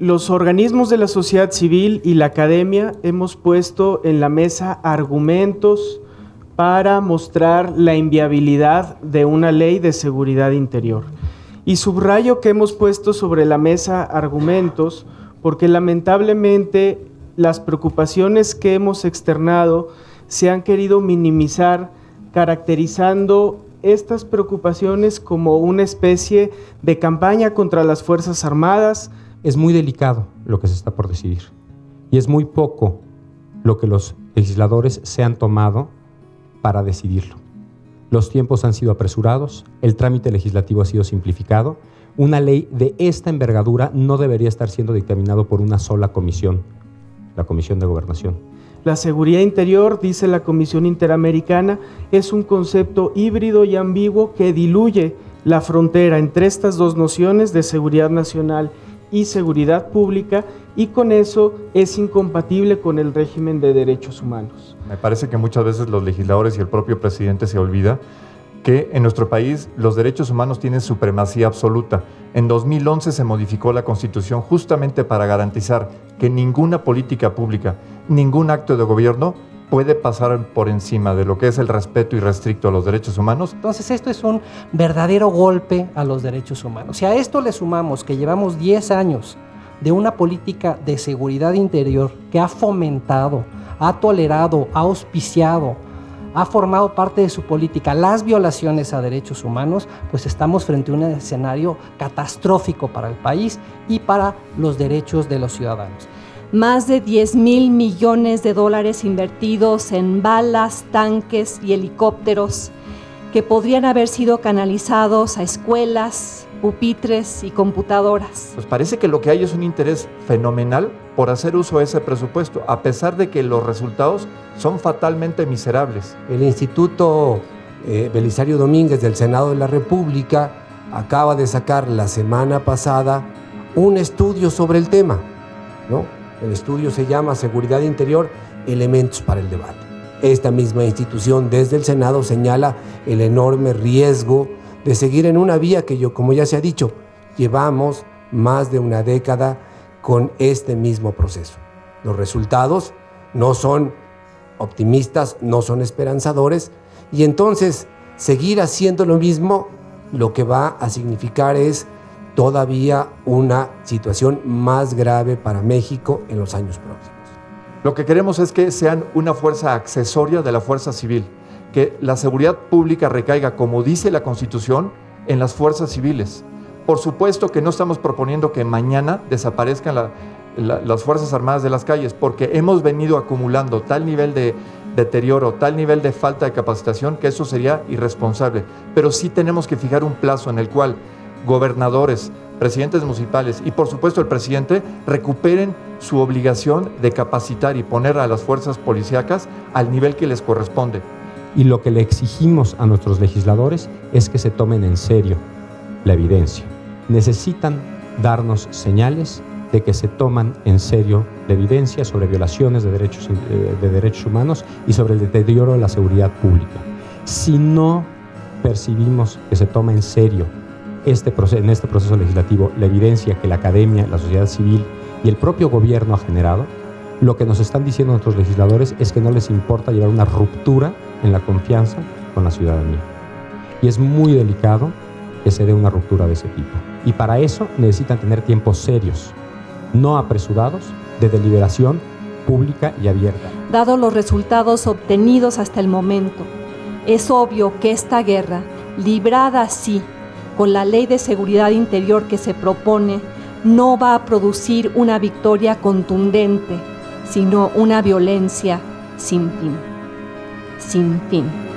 los organismos de la sociedad civil y la academia hemos puesto en la mesa argumentos para mostrar la inviabilidad de una ley de seguridad interior. Y subrayo que hemos puesto sobre la mesa argumentos porque lamentablemente las preocupaciones que hemos externado se han querido minimizar caracterizando estas preocupaciones como una especie de campaña contra las Fuerzas Armadas, es muy delicado lo que se está por decidir y es muy poco lo que los legisladores se han tomado para decidirlo. Los tiempos han sido apresurados, el trámite legislativo ha sido simplificado, una ley de esta envergadura no debería estar siendo dictaminado por una sola comisión, la Comisión de Gobernación. La seguridad interior, dice la Comisión Interamericana, es un concepto híbrido y ambiguo que diluye la frontera entre estas dos nociones de seguridad nacional y seguridad pública y con eso es incompatible con el régimen de derechos humanos. Me parece que muchas veces los legisladores y el propio presidente se olvida que en nuestro país los derechos humanos tienen supremacía absoluta. En 2011 se modificó la Constitución justamente para garantizar que ninguna política pública, ningún acto de gobierno puede pasar por encima de lo que es el respeto irrestricto a los derechos humanos. Entonces esto es un verdadero golpe a los derechos humanos. Si a esto le sumamos que llevamos 10 años de una política de seguridad interior que ha fomentado, ha tolerado, ha auspiciado, ha formado parte de su política las violaciones a derechos humanos, pues estamos frente a un escenario catastrófico para el país y para los derechos de los ciudadanos más de 10 mil millones de dólares invertidos en balas, tanques y helicópteros que podrían haber sido canalizados a escuelas, pupitres y computadoras. Pues parece que lo que hay es un interés fenomenal por hacer uso de ese presupuesto, a pesar de que los resultados son fatalmente miserables. El Instituto eh, Belisario Domínguez del Senado de la República acaba de sacar la semana pasada un estudio sobre el tema, ¿no? El estudio se llama Seguridad Interior, Elementos para el Debate. Esta misma institución desde el Senado señala el enorme riesgo de seguir en una vía que yo, como ya se ha dicho, llevamos más de una década con este mismo proceso. Los resultados no son optimistas, no son esperanzadores, y entonces seguir haciendo lo mismo lo que va a significar es todavía una situación más grave para México en los años próximos. Lo que queremos es que sean una fuerza accesoria de la fuerza civil, que la seguridad pública recaiga, como dice la Constitución, en las fuerzas civiles. Por supuesto que no estamos proponiendo que mañana desaparezcan las Fuerzas Armadas de las calles, porque hemos venido acumulando tal nivel de deterioro, tal nivel de falta de capacitación, que eso sería irresponsable. Pero sí tenemos que fijar un plazo en el cual gobernadores, presidentes municipales y por supuesto el presidente recuperen su obligación de capacitar y poner a las fuerzas policíacas al nivel que les corresponde. Y lo que le exigimos a nuestros legisladores es que se tomen en serio la evidencia. Necesitan darnos señales de que se toman en serio la evidencia sobre violaciones de derechos, eh, de derechos humanos y sobre el deterioro de la seguridad pública. Si no percibimos que se toma en serio este en este proceso legislativo la evidencia que la academia, la sociedad civil y el propio gobierno ha generado, lo que nos están diciendo nuestros legisladores es que no les importa llevar una ruptura en la confianza con la ciudadanía. Y es muy delicado que se dé una ruptura de ese tipo. Y para eso necesitan tener tiempos serios, no apresurados, de deliberación pública y abierta. Dado los resultados obtenidos hasta el momento, es obvio que esta guerra, librada así con la ley de seguridad interior que se propone, no va a producir una victoria contundente, sino una violencia sin fin. Sin fin.